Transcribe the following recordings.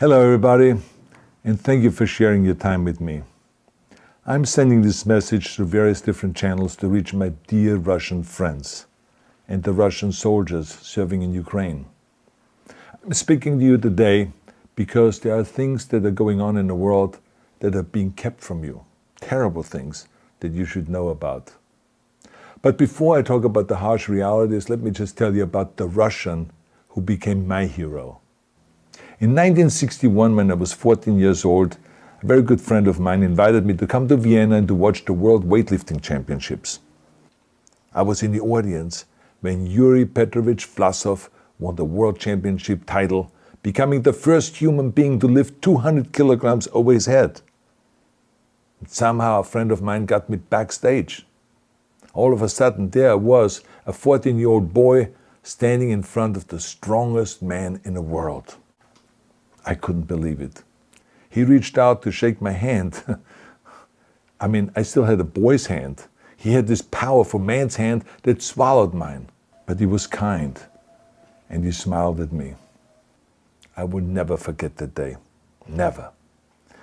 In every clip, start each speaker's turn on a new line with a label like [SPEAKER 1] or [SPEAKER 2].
[SPEAKER 1] Hello, everybody, and thank you for sharing your time with me. I'm sending this message through various different channels to reach my dear Russian friends and the Russian soldiers serving in Ukraine. I'm speaking to you today because there are things that are going on in the world that are being kept from you, terrible things that you should know about. But before I talk about the harsh realities, let me just tell you about the Russian who became my hero. In 1961, when I was 14 years old, a very good friend of mine invited me to come to Vienna and to watch the World Weightlifting Championships. I was in the audience when Yuri Petrovich Vlasov won the World Championship title, becoming the first human being to lift 200 kilograms over his head. And somehow a friend of mine got me backstage. All of a sudden there was a 14-year-old boy standing in front of the strongest man in the world. I couldn't believe it. He reached out to shake my hand. I mean, I still had a boy's hand. He had this powerful man's hand that swallowed mine. But he was kind, and he smiled at me. I will never forget that day. Never.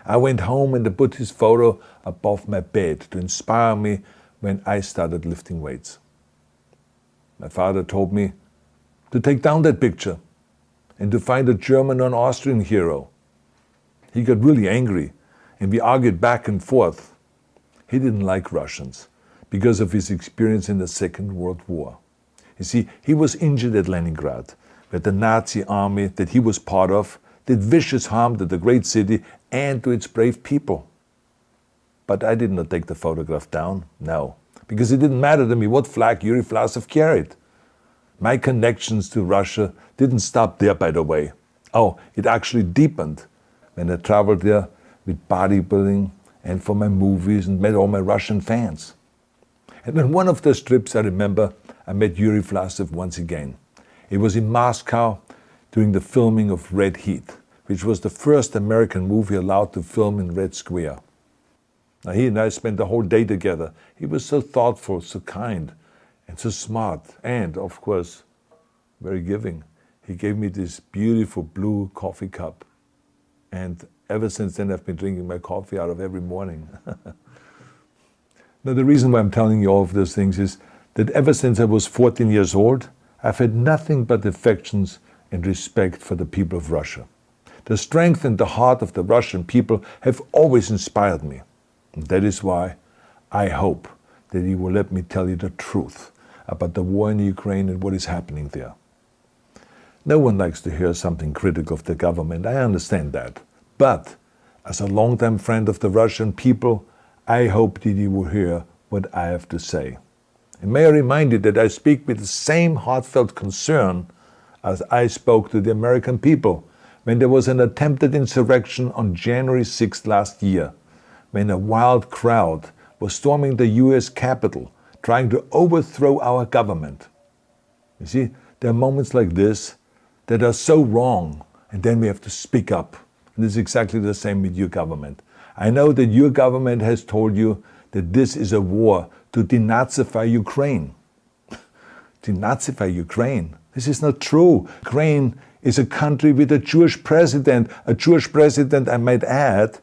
[SPEAKER 1] I went home and put his photo above my bed to inspire me when I started lifting weights. My father told me to take down that picture and to find a German or Austrian hero he got really angry and we argued back and forth. He didn't like Russians because of his experience in the Second World War. You see, he was injured at Leningrad, where the Nazi army that he was part of did vicious harm to the great city and to its brave people. But I did not take the photograph down, no, because it didn't matter to me what flag Yuri Vlasov carried. My connections to Russia didn't stop there, by the way. Oh, it actually deepened when I traveled there with bodybuilding and for my movies and met all my Russian fans. And on one of those trips, I remember I met Yuri Vlasov once again. It was in Moscow during the filming of Red Heat, which was the first American movie allowed to film in Red Square. Now he and I spent the whole day together. He was so thoughtful, so kind, and so smart, and of course, very giving. He gave me this beautiful blue coffee cup and ever since then, I've been drinking my coffee out of every morning. now, the reason why I'm telling you all of those things is that ever since I was 14 years old, I've had nothing but affections and respect for the people of Russia. The strength and the heart of the Russian people have always inspired me. And that is why I hope that you will let me tell you the truth about the war in Ukraine and what is happening there. No one likes to hear something critical of the government, I understand that. But as a longtime friend of the Russian people, I hope that you will hear what I have to say. And may I remind you that I speak with the same heartfelt concern as I spoke to the American people when there was an attempted insurrection on January 6th last year, when a wild crowd was storming the US Capitol, trying to overthrow our government. You see, there are moments like this that are so wrong, and then we have to speak up. And it's exactly the same with your government. I know that your government has told you that this is a war to denazify Ukraine. denazify Ukraine? This is not true. Ukraine is a country with a Jewish president, a Jewish president, I might add,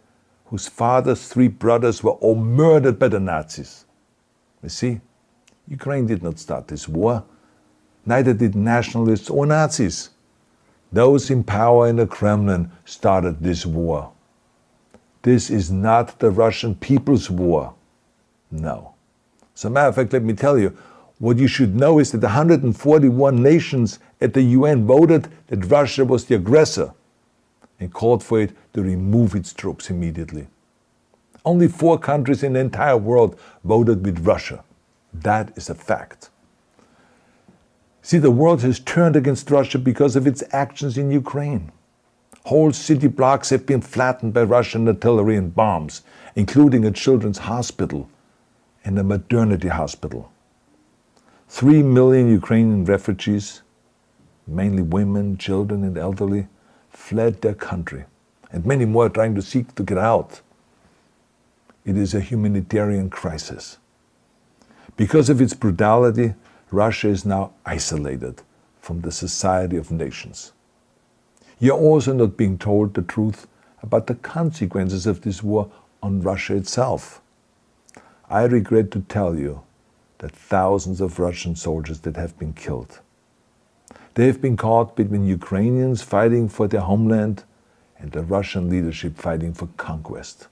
[SPEAKER 1] whose father's three brothers were all murdered by the Nazis. You see, Ukraine did not start this war. Neither did nationalists or Nazis. Those in power in the Kremlin started this war. This is not the Russian people's war. No. As a matter of fact, let me tell you, what you should know is that 141 nations at the UN voted that Russia was the aggressor and called for it to remove its troops immediately. Only four countries in the entire world voted with Russia. That is a fact. See, the world has turned against Russia because of its actions in Ukraine. Whole city blocks have been flattened by Russian artillery and bombs, including a children's hospital and a maternity hospital. Three million Ukrainian refugees, mainly women, children and elderly, fled their country, and many more are trying to seek to get out. It is a humanitarian crisis. Because of its brutality, Russia is now isolated from the society of nations. You're also not being told the truth about the consequences of this war on Russia itself. I regret to tell you that thousands of Russian soldiers that have been killed. They have been caught between Ukrainians fighting for their homeland and the Russian leadership fighting for conquest.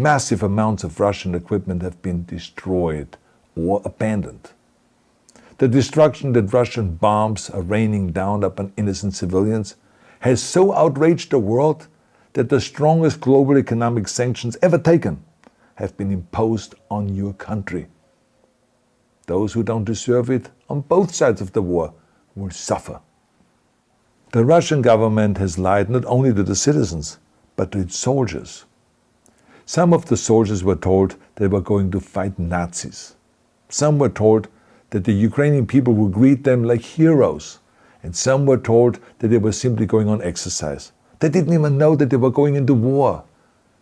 [SPEAKER 1] Massive amounts of Russian equipment have been destroyed or abandoned. The destruction that Russian bombs are raining down upon innocent civilians has so outraged the world that the strongest global economic sanctions ever taken have been imposed on your country. Those who don't deserve it on both sides of the war will suffer. The Russian government has lied not only to the citizens, but to its soldiers. Some of the soldiers were told they were going to fight Nazis. Some were told that the Ukrainian people would greet them like heroes, and some were told that they were simply going on exercise. They didn't even know that they were going into war.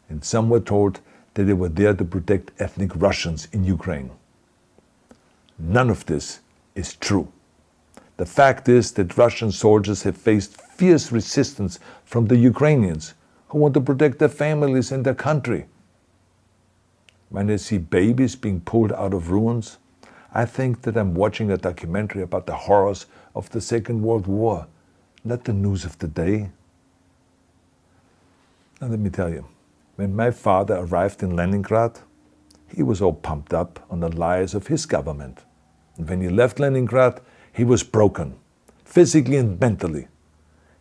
[SPEAKER 1] And some were told that they were there to protect ethnic Russians in Ukraine. None of this is true. The fact is that Russian soldiers have faced fierce resistance from the Ukrainians who want to protect their families and their country. When I see babies being pulled out of ruins, I think that I'm watching a documentary about the horrors of the Second World War, not the news of the day. Now let me tell you, when my father arrived in Leningrad, he was all pumped up on the lies of his government. And when he left Leningrad, he was broken, physically and mentally.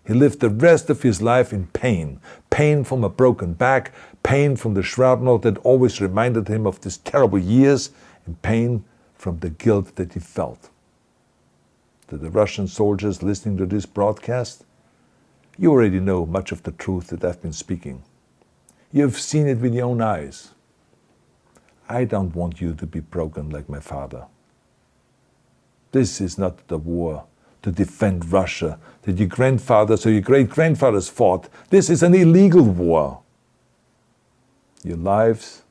[SPEAKER 1] He lived the rest of his life in pain, pain from a broken back, pain from the shrapnel that always reminded him of these terrible years, and pain from the guilt that he felt. To the Russian soldiers listening to this broadcast, you already know much of the truth that I've been speaking. You've seen it with your own eyes. I don't want you to be broken like my father. This is not the war to defend Russia that your grandfathers or your great grandfathers fought. This is an illegal war. Your lives,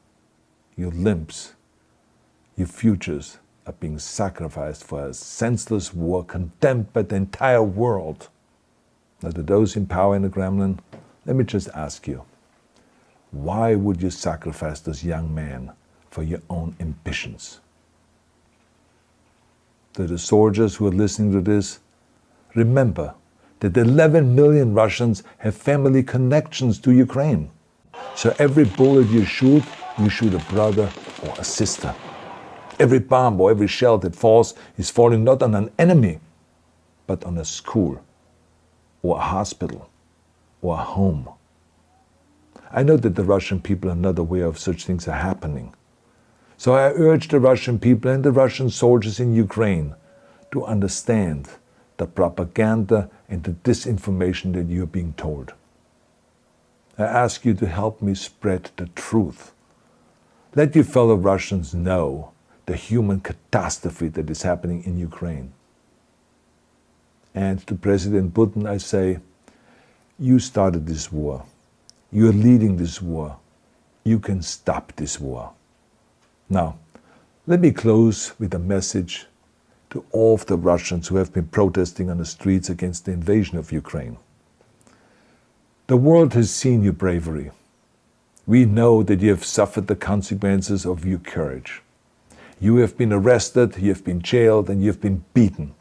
[SPEAKER 1] your limbs, your futures are being sacrificed for a senseless war condemned by the entire world. Now, to those in power in the Kremlin, let me just ask you why would you sacrifice this young man for your own ambitions? To the soldiers who are listening to this, remember that 11 million Russians have family connections to Ukraine. So every bullet you shoot, you shoot a brother or a sister. Every bomb or every shell that falls is falling not on an enemy, but on a school, or a hospital, or a home. I know that the Russian people are not aware of such things are happening. So I urge the Russian people and the Russian soldiers in Ukraine to understand the propaganda and the disinformation that you're being told. I ask you to help me spread the truth. Let your fellow Russians know the human catastrophe that is happening in Ukraine. And to President Putin, I say, you started this war. You're leading this war. You can stop this war. Now, let me close with a message to all of the Russians who have been protesting on the streets against the invasion of Ukraine. The world has seen your bravery. We know that you have suffered the consequences of your courage. You have been arrested, you have been jailed, and you have been beaten.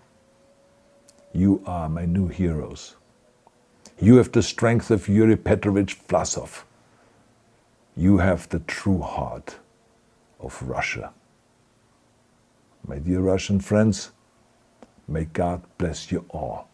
[SPEAKER 1] You are my new heroes. You have the strength of Yuri Petrovich Vlasov. You have the true heart of Russia. My dear Russian friends, may God bless you all.